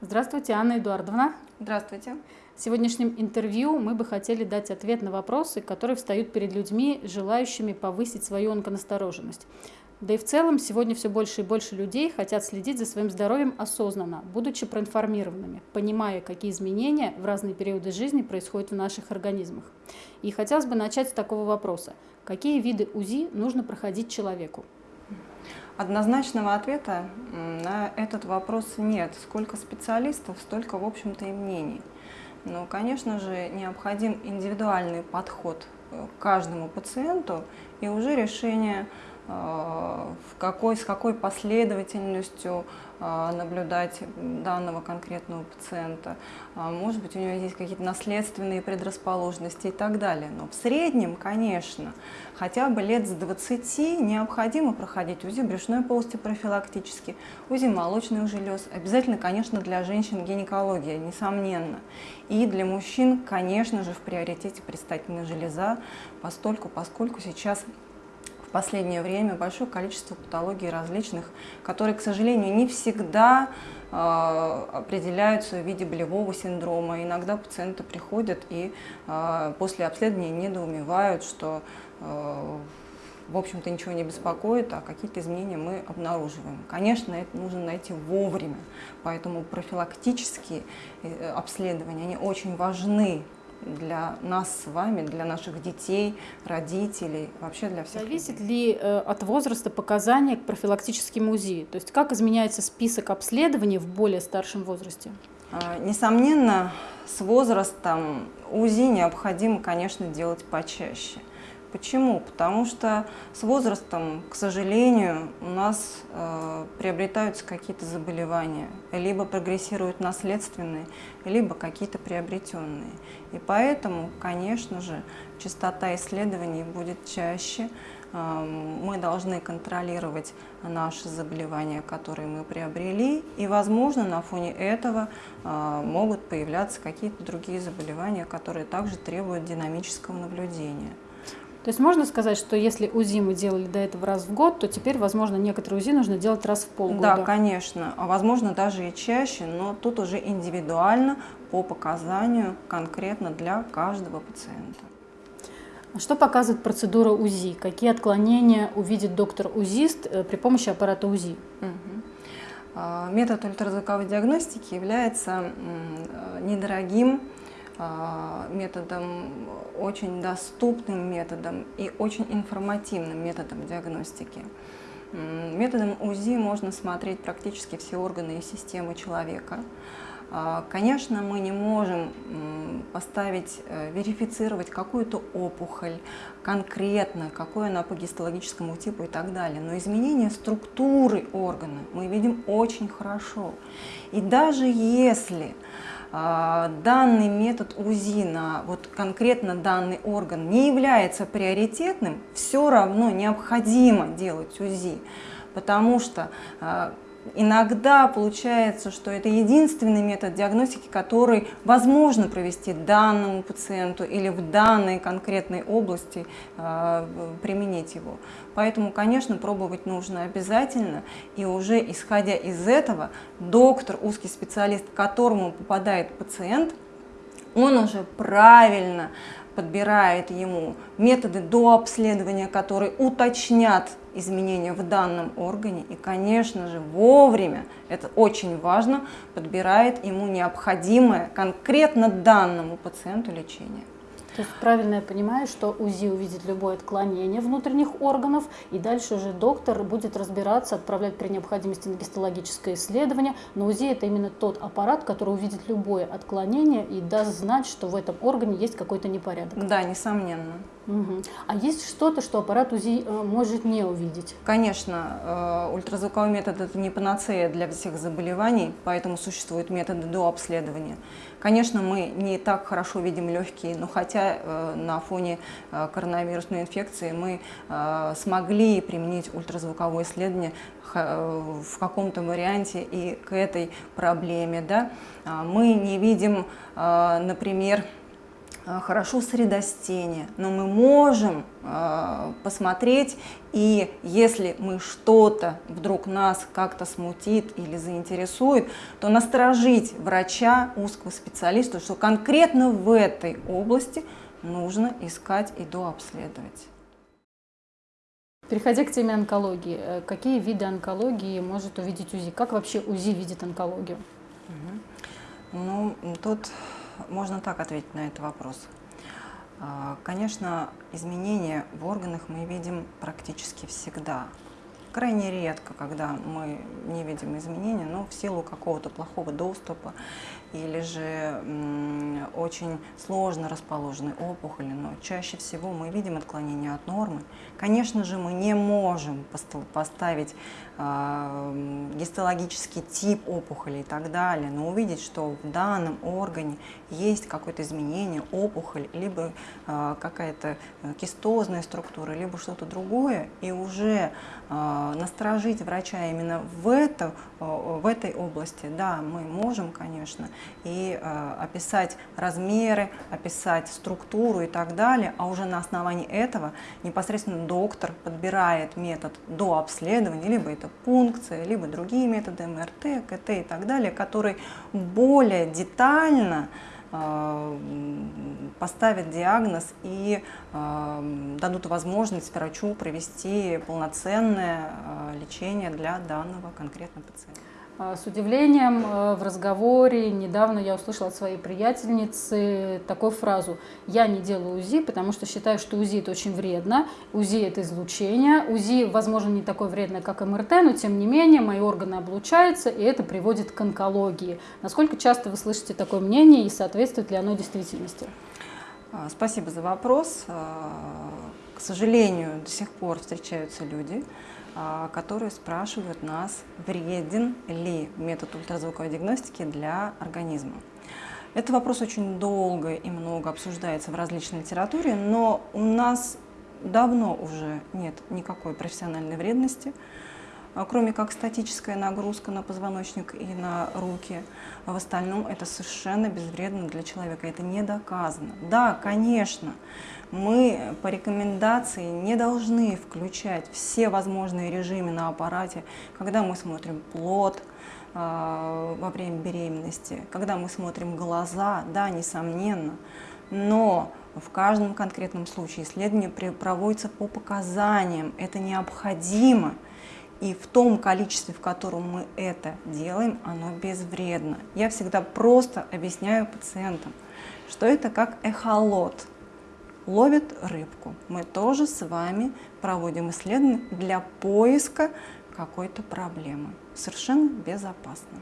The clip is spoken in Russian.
Здравствуйте, Анна Эдуардовна. Здравствуйте. В сегодняшнем интервью мы бы хотели дать ответ на вопросы, которые встают перед людьми, желающими повысить свою онконастороженность. Да и в целом сегодня все больше и больше людей хотят следить за своим здоровьем осознанно, будучи проинформированными, понимая, какие изменения в разные периоды жизни происходят в наших организмах. И хотелось бы начать с такого вопроса. Какие виды УЗИ нужно проходить человеку? Однозначного ответа на этот вопрос нет. Сколько специалистов, столько, в общем-то, и мнений. Но, конечно же, необходим индивидуальный подход э, к каждому пациенту и уже решение э, какой, с какой последовательностью а, наблюдать данного конкретного пациента. А, может быть, у него есть какие-то наследственные предрасположенности и так далее. Но в среднем, конечно, хотя бы лет с 20 необходимо проходить УЗИ брюшной полости профилактически, УЗИ молочных желез. Обязательно, конечно, для женщин гинекология, несомненно. И для мужчин, конечно же, в приоритете предстательная железа, постольку, поскольку сейчас последнее время большое количество патологий различных, которые, к сожалению, не всегда э, определяются в виде болевого синдрома. Иногда пациенты приходят и э, после обследования недоумевают, что э, в общем-то ничего не беспокоит, а какие-то изменения мы обнаруживаем. Конечно, это нужно найти вовремя, поэтому профилактические обследования, они очень важны для нас с вами, для наших детей, родителей, вообще для всех. Зависит ли э, от возраста показания к профилактическим УЗИ? То есть как изменяется список обследований в более старшем возрасте? А, несомненно, с возрастом УЗИ необходимо, конечно, делать почаще. Почему? Потому что с возрастом, к сожалению, у нас э, приобретаются какие-то заболевания, либо прогрессируют наследственные, либо какие-то приобретенные. И поэтому, конечно же, частота исследований будет чаще. Э, мы должны контролировать наши заболевания, которые мы приобрели, и, возможно, на фоне этого э, могут появляться какие-то другие заболевания, которые также требуют динамического наблюдения. То есть можно сказать, что если УЗИ мы делали до этого раз в год, то теперь, возможно, некоторые УЗИ нужно делать раз в полгода? Да, конечно. А возможно, даже и чаще, но тут уже индивидуально по показанию конкретно для каждого пациента. А что показывает процедура УЗИ? Какие отклонения увидит доктор-УЗИст э, при помощи аппарата УЗИ? Угу. Метод ультразвуковой диагностики является э, недорогим методом, очень доступным методом и очень информативным методом диагностики. Методом УЗИ можно смотреть практически все органы и системы человека. А, конечно, мы не можем поставить, э, верифицировать какую-то опухоль конкретно, какой она по гистологическому типу и так далее. Но изменение структуры органа мы видим очень хорошо. И даже если а, данный метод УЗИ на вот конкретно данный орган не является приоритетным, все равно необходимо делать УЗИ, потому что а, Иногда получается, что это единственный метод диагностики, который возможно провести данному пациенту или в данной конкретной области э, применить его. Поэтому, конечно, пробовать нужно обязательно, и уже исходя из этого, доктор, узкий специалист, к которому попадает пациент, он уже правильно подбирает ему методы до обследования, которые уточнят изменения в данном органе и, конечно же, вовремя, это очень важно, подбирает ему необходимое конкретно данному пациенту лечение. То есть правильно я понимаю, что УЗИ увидит любое отклонение внутренних органов, и дальше уже доктор будет разбираться, отправлять при необходимости на гистологическое исследование. Но УЗИ это именно тот аппарат, который увидит любое отклонение и даст знать, что в этом органе есть какой-то непорядок. Да, несомненно. А есть что-то, что аппарат УЗИ э, может не увидеть? Конечно, э, ультразвуковой метод это не панацея для всех заболеваний, поэтому существуют методы до обследования. Конечно, мы не так хорошо видим легкие, но хотя э, на фоне коронавирусной инфекции мы смогли применить ультразвуковое исследование в каком-то варианте и к этой проблеме. Да? Мы не видим, например, хорошо средостение, но мы можем э, посмотреть, и если мы что-то вдруг нас как-то смутит или заинтересует, то насторожить врача, узкого специалиста, что конкретно в этой области нужно искать и дообследовать. Переходя к теме онкологии, э, какие виды онкологии может увидеть УЗИ? Как вообще УЗИ видит онкологию? Угу. Ну, тут можно так ответить на этот вопрос. А, конечно, изменения в органах мы видим практически всегда. Крайне редко, когда мы не видим изменения, но в силу какого-то плохого доступа или же очень сложно расположены опухоли, но чаще всего мы видим отклонение от нормы. Конечно же, мы не можем поставить э, гистологический тип опухоли и так далее, но увидеть, что в данном органе есть какое-то изменение, опухоль, либо э, какая-то кистозная структура, либо что-то другое, и уже э, насторожить врача именно в, это, в этой области, да, мы можем, конечно, и э, описать размеры, описать структуру и так далее, а уже на основании этого непосредственно доктор подбирает метод до обследования, либо это пункция, либо другие методы МРТ, КТ и так далее, которые более детально поставят диагноз и э, дадут возможность врачу провести полноценное э, лечение для данного конкретного пациента. А, с удивлением э, в разговоре недавно я услышала от своей приятельницы такую фразу «Я не делаю УЗИ, потому что считаю, что УЗИ это очень вредно, УЗИ это излучение, УЗИ, возможно, не такое вредное, как МРТ, но тем не менее мои органы облучаются, и это приводит к онкологии». Насколько часто вы слышите такое мнение и соответствует ли оно действительности? А, спасибо за вопрос. А, к сожалению, до сих пор встречаются люди, которые спрашивают нас, вреден ли метод ультразвуковой диагностики для организма. Этот вопрос очень долго и много обсуждается в различной литературе, но у нас давно уже нет никакой профессиональной вредности, а, кроме как статическая нагрузка на позвоночник и на руки. В остальном это совершенно безвредно для человека, это не доказано. Да, конечно, мы по рекомендации не должны включать все возможные режимы на аппарате, когда мы смотрим плод, а, во время беременности, когда мы смотрим глаза, да, несомненно, но в каждом конкретном случае исследование проводится по показаниям, это необходимо, и в том количестве, в котором мы это делаем, оно безвредно. Я всегда просто объясняю пациентам, что это как эхолот – ловит рыбку. Мы тоже с вами проводим исследования для поиска какой-то проблемы. Совершенно безопасно.